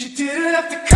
You didn't have to